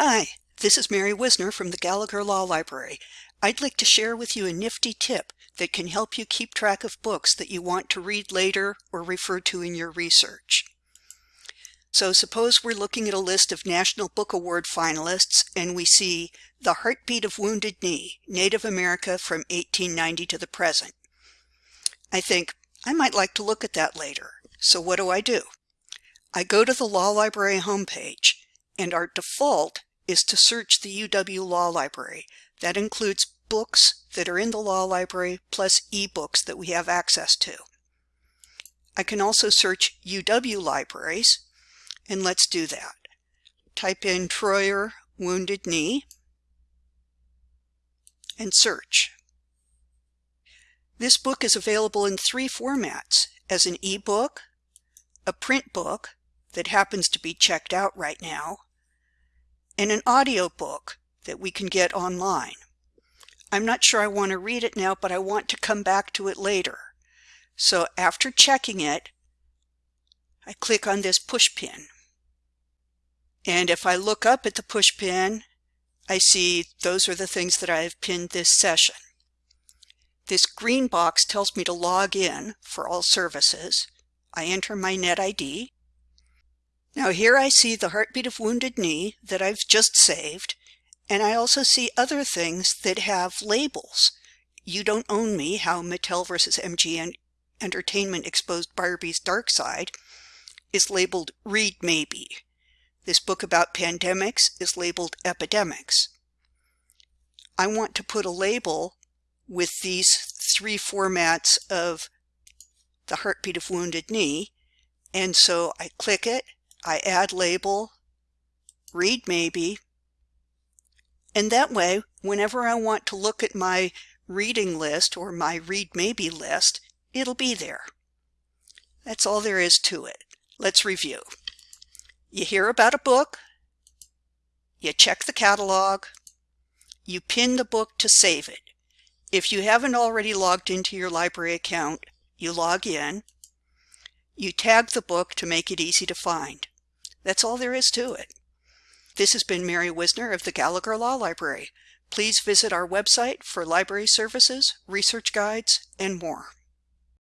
Hi, this is Mary Whisner from the Gallagher Law Library. I'd like to share with you a nifty tip that can help you keep track of books that you want to read later or refer to in your research. So suppose we're looking at a list of National Book Award finalists and we see The Heartbeat of Wounded Knee, Native America from 1890 to the present. I think I might like to look at that later. So what do I do? I go to the Law Library homepage and our default is to search the UW Law Library. That includes books that are in the Law Library plus ebooks that we have access to. I can also search UW libraries, and let's do that. Type in Treuer Wounded Knee and search. This book is available in three formats, as an ebook, a print book that happens to be checked out right now, and an audio book that we can get online. I'm not sure I want to read it now, but I want to come back to it later. So after checking it, I click on this push pin. And if I look up at the push pin, I see those are the things that I have pinned this session. This green box tells me to log in for all services. I enter my net ID now here I see the heartbeat of wounded knee that I've just saved, and I also see other things that have labels. You Don't Own Me, How Mattel vs. MGA Entertainment Exposed Barbie's Dark Side is labeled Read Maybe. This book about pandemics is labeled Epidemics. I want to put a label with these three formats of the heartbeat of wounded knee, and so I click it I add label, read maybe, and that way, whenever I want to look at my reading list or my read maybe list, it'll be there. That's all there is to it. Let's review. You hear about a book, you check the catalog, you pin the book to save it. If you haven't already logged into your library account, you log in, you tag the book to make it easy to find. That's all there is to it. This has been Mary Whisner of the Gallagher Law Library. Please visit our website for library services, research guides, and more.